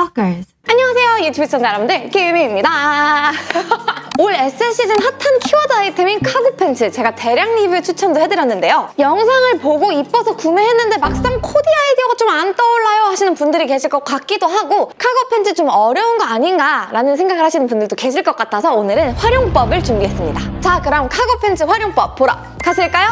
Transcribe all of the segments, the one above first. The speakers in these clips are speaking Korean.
Stalkers. 안녕하세요 유튜브 시청자 여러분들 김희입니다 올 SS 시즌 핫한 키워드 아이템인 카고 팬츠 제가 대량 리뷰 추천도 해드렸는데요 영상을 보고 이뻐서 구매했는데 막상 코디 아이디어가 좀 안 떠올라요 하시는 분들이 계실 것 같기도 하고 카고 팬츠 좀 어려운 거 아닌가 라는 생각을 하시는 분들도 계실 것 같아서 오늘은 활용법을 준비했습니다 자 그럼 카고 팬츠 활용법 보러 가실까요?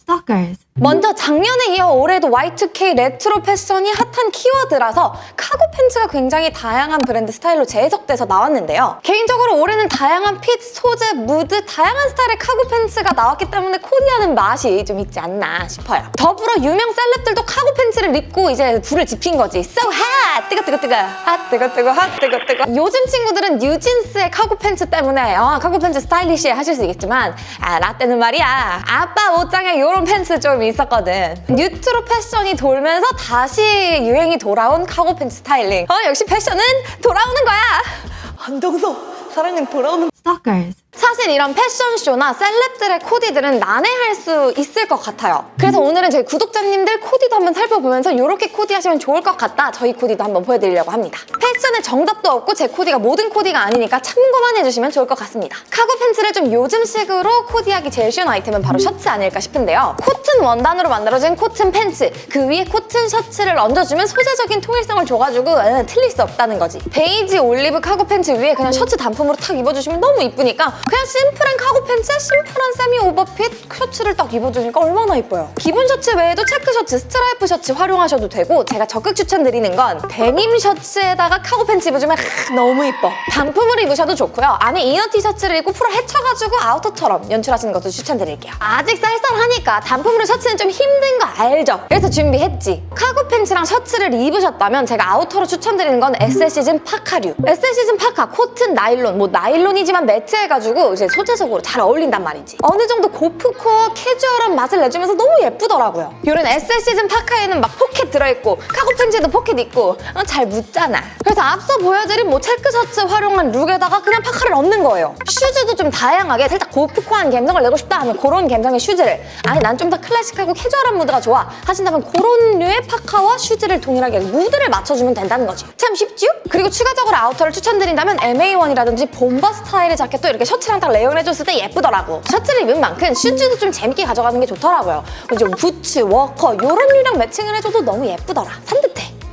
Stalkers. 먼저 작년에 이어 올해도 Y2K 레트로 패션이 핫한 키워드라서 카고 팬츠가 굉장히 다양한 브랜드 스타일로 재해석돼서 나왔는데요. 개인적으로 올해는 다양한 fit, 소재, 무드, 다양한 스타일의 카고 팬츠가 나왔기 때문에 코디하는 맛이 좀 있지 않나 싶어요. 더불어 유명 celeb들도 카고 팬츠를 입고 이제 불을 지핀 거지. So hot! 뜨거 뜨거 뜨거! 핫 뜨거 뜨거 핫 뜨거 뜨거 요즘 친구들은 뉴진스의 카고 팬츠 때문에 아, 카고 팬츠 스타일리시해 하실 수 있겠지만 아, 라떼는 말이야 아빠 옷장에 이런 팬츠 좀 있었거든. 뉴트로 패션이 돌면서 다시 유행이 돌아온 카고 팬츠 스타일링. 어, 역시 패션은 돌아오는 거야. 한정서 사랑은 돌아오는 Stalkers. 사실 이런 패션쇼나 celeb들의 코디들은 난해할 수 있을 것 같아요. 그래서 오늘은 저희 구독자님들 코디도 한번 살펴보면서 이렇게 코디하시면 좋을 것 같다. 저희 코디도 한번 보여드리려고 합니다. 패션에 정답도 없고 제 코디가 모든 코디가 아니니까 참고만 해주시면 좋을 것 같습니다. 카고 팬츠를 좀 요즘식으로 코디하기 제일 쉬운 아이템은 바로 셔츠 아닐까 싶은데요. 원단으로 만들어진 코튼 팬츠, 그 위에 코튼 셔츠를 얹어주면 소재적인 통일성을 줘가지고 에, 틀릴 수 없다는 거지. 베이지 올리브 카고 팬츠 위에 그냥 셔츠 단품으로 탁 입어주시면 너무 이쁘니까 그냥 심플한 카고 팬츠에 심플한 semi overfit 셔츠를 딱 입어주니까 얼마나 이뻐요. 기본 셔츠 외에도 체크 셔츠, 스트라이프 셔츠 활용하셔도 되고 제가 적극 추천드리는 건 데님 셔츠에다가 카고 팬츠 입어주면 하, 너무 이뻐. 단품으로 입으셔도 좋고요. 안에 inner 티셔츠를 입고 풀어 헤쳐가지고 outer처럼 연출하시는 것도 추천드릴게요. 아직 쌀쌀하니까 단품으로 셔츠는 좀 힘든 거 알죠? 그래서 준비했지. 카고 팬츠랑 셔츠를 입으셨다면 제가 outer로 추천드리는 건 SS 시즌 파카류. SS 시즌 파카, 코튼, 나일론, 뭐 나일론이지만 matte해가지고 이제 소재적으로 잘 어울린단 말이지. 어느 정도 고프코어 캐주얼한 맛을 내주면서 너무 예쁘더라고요. 이런 SS 시즌 파카에는 막 포켓 들어있고 카고 팬츠에도 포켓 있고 어, 잘 묻잖아. 그래서 앞서 보여드린 뭐 체크 셔츠 활용한 look에다가 그냥 파카를 얹는 거예요. 슈즈도 좀 다양하게 살짝 gorpcore한 감성을 내고 싶다 하면 그런 감성의 슈즈를 아니 난 좀 더 클래식 하고 캐주얼한 무드가 좋아 하신다면 그런 류의 파카와 슈즈를 동일하게 무드를 맞춰주면 된다는 거지. 참 쉽죠? 그리고 추가적으로 outer를 추천드린다면 MA1이라든지 bomber 스타일의 자켓도 이렇게 셔츠랑 딱 layer해줬을 때 예쁘더라고. 셔츠를 입은 만큼 슈즈도 좀 재밌게 가져가는 게 좋더라고요. 그리고 좀 부츠, 워커 이런 류랑 matching을 해줘도 너무 예쁘더라. 산뜻해.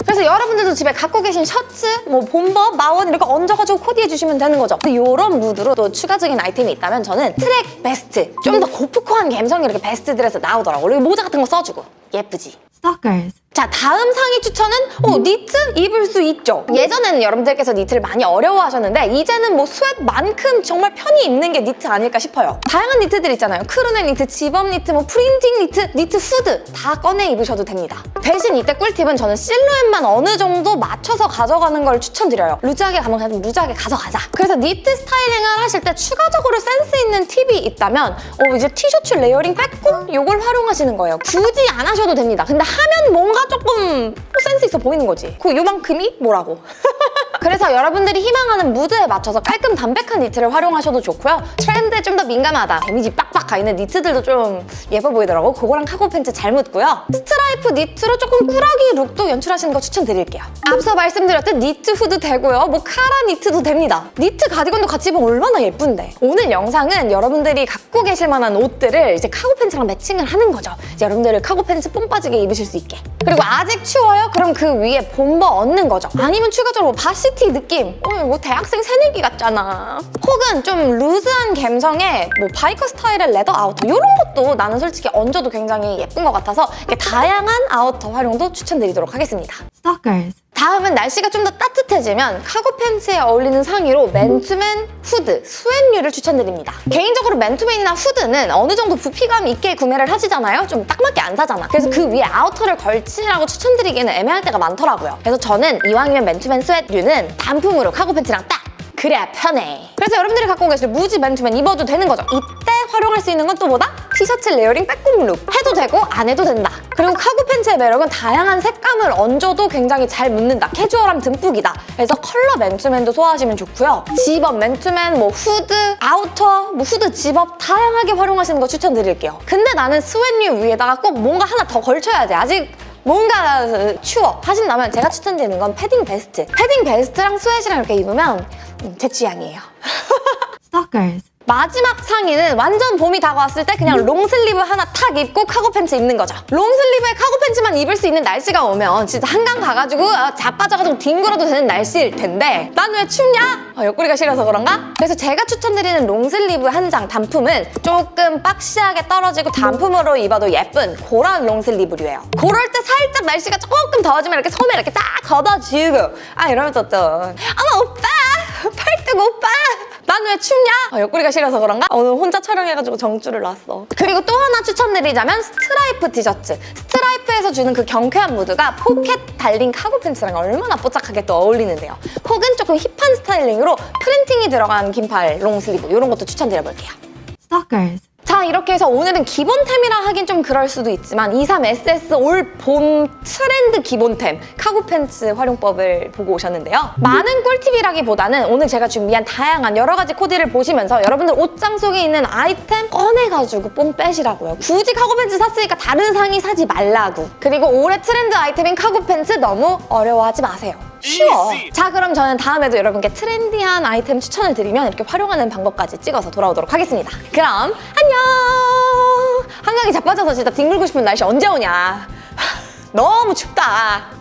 그래서 여러분들도 집에 갖고 계신 셔츠, 뭐 bomber, MA1 이렇게 얹어가지고 코디해주시면 되는 거죠. 이런 무드로 또 추가적인 아이템이 있다면 저는 track vest, 좀 더 gorpcore한 감성이 이렇게 vest들에서 나오더라고. 그리고 모자 같은 거 써주고 예쁘지. Stalkers. 자 다음 상의 추천은 어 니트 입을 수 있죠. 예전에는 여러분들께서 니트를 많이 어려워하셨는데 이제는 뭐 sweat만큼 정말 편히 입는 게 니트 아닐까 싶어요. 다양한 니트들 있잖아요. crew neck 니트, 집업 니트, 뭐 printing 니트, 니트 후드 다 꺼내 입으셔도 됩니다. 대신 이때 꿀팁은 저는 실루엣만 어느 정도 맞춰서 가져가는 걸 추천드려요. 루즈하게 가면 그냥 루즈하게 가져가자. 그래서 니트 스타일링을 하실 때 추가적으로 센스 있는 팁이 있다면 어 이제 티셔츠 layering 빼꼼 이걸 활용하시는 거예요. 굳이 안 하셔도 됩니다. 근데 하면 뭔가 조금 센스 있어 보이는 거지. 그 요만큼이 뭐라고. 여러분들이 희망하는 무드에 맞춰서 깔끔 담백한 니트를 활용하셔도 좋고요. 트렌드에 좀 더 민감하다. damage 빡빡 가있는 니트들도 좀 예뻐 보이더라고. 그거랑 카고 팬츠 잘 묻고요. 스트라이프 니트로 조금 꾸러기 look도 연출하시는 거 추천드릴게요. 앞서 말씀드렸듯 니트 후드 되고요. 뭐 카라 니트도 됩니다. 니트 가디건도 같이 입으면 얼마나 예쁜데. 오늘 영상은 여러분들이 갖고 계실 만한 옷들을 이제 카고 팬츠랑 matching을 하는 거죠. 이제 여러분들을 카고 팬츠 뽕 빠지게 입으실 수 있게. 그리고 아직 추워요? 그럼 그 위에 bomber 얹는 거죠. 아니면 추가적으로 varsity 느낌. 어, 뭐 대학생 새내기 같잖아. 혹은 좀 루즈한 감성의 뭐 biker 스타일의 leather outer 이런 것도 나는 솔직히 얹어도 굉장히 예쁜 것 같아서 다양한 outer 활용도 추천드리도록 하겠습니다. Stalkers. 다음은 날씨가 좀 더 따뜻해지면 카고 팬츠에 어울리는 상의로 맨투맨 후드, sweat류를 추천드립니다. 개인적으로 맨투맨이나 후드는 어느 정도 부피감 있게 구매를 하시잖아요. 좀 딱 맞게 안 사잖아. 그래서 그 위에 outer를 걸치라고 추천드리기에는 애매할 때가 많더라고요. 그래서 저는 이왕이면 맨투맨 sweat류는 단품으로 카고 팬츠랑 딱 그래야 편해. 그래서 여러분들이 갖고 계실 무지 맨투맨 입어도 되는 거죠. 이때 활용할 수 있는 건 또 뭐다? 티셔츠 layering 빼꼼 look. 해도 되고 안 해도 된다. 그리고 카고 팬츠의 매력은 다양한 색감을 얹어도 굉장히 잘 묻는다. 캐주얼함 듬뿍이다. 그래서 컬러 맨투맨도 소화하시면 좋고요. 집업 맨투맨, 뭐 후드, outer, 뭐 후드 집업 다양하게 활용하시는 거 추천드릴게요. 근데 나는 sweat류 위에다가 꼭 뭔가 하나 더 걸쳐야 돼. 아직 뭔가 추워 하신다면 제가 추천드리는 건 패딩 베스트. 패딩 베스트랑 sweat랑 이렇게 입으면 음, 제 취향이에요. Stalkers. 마지막 상의는 완전 봄이 다가왔을 때 그냥 long sleeve 하나 탁 입고 카고 팬츠 입는 거죠. long sleeve에 카고 팬츠만 입을 수 있는 날씨가 오면 진짜 한강 가가지고 아, 자빠져가지고 뒹굴어도 되는 날씨일 텐데 난 왜 춥냐? 아, 옆구리가 시려서 그런가? 그래서 제가 추천드리는 long sleeve 한 장 단품은 조금 boxy하게 떨어지고 단품으로 입어도 예쁜 그런 long sleeve류예요. 그럴 때 살짝 날씨가 조금 더워지면 이렇게 소매 이렇게 딱 걷어주고 아 이러면서 또 어머 오빠 팔뚝 오빠 난 왜 춥냐? 아, 옆구리가 시려서 그런가? 아, 오늘 혼자 촬영해가지고 정줄을 놨어. 그리고 또 하나 추천드리자면 스트라이프 티셔츠. 스트라이프에서 주는 그 경쾌한 무드가 포켓 달린 카고 팬츠랑 얼마나 뽀짝하게 또 어울리는데요. 혹은 조금 hip한 styling으로 printing이 들어간 긴팔 long sleeve 이런 것도 추천드려볼게요. Stalkers. 자 이렇게 해서 오늘은 기본템이라 하긴 좀 그럴 수도 있지만 23SS 올 봄 트렌드 기본템 카고 팬츠 활용법을 보고 오셨는데요. 많은 꿀팁이라기보다는 오늘 제가 준비한 다양한 여러 가지 코디를 보시면서 여러분들 옷장 속에 있는 아이템 꺼내가지고 뽕 빼시라고요. 굳이 카고 팬츠 샀으니까 다른 상의 사지 말라고. 그리고 올해 트렌드 아이템인 카고 팬츠 너무 어려워하지 마세요 쉬워. 자 그럼 저는 다음에도 여러분께 트렌디한 아이템 추천을 드리면 이렇게 활용하는 방법까지 찍어서 돌아오도록 하겠습니다. 그럼 안녕! 한강이 자빠져서 진짜 뒹굴고 싶은 날씨 언제 오냐? 너무 춥다.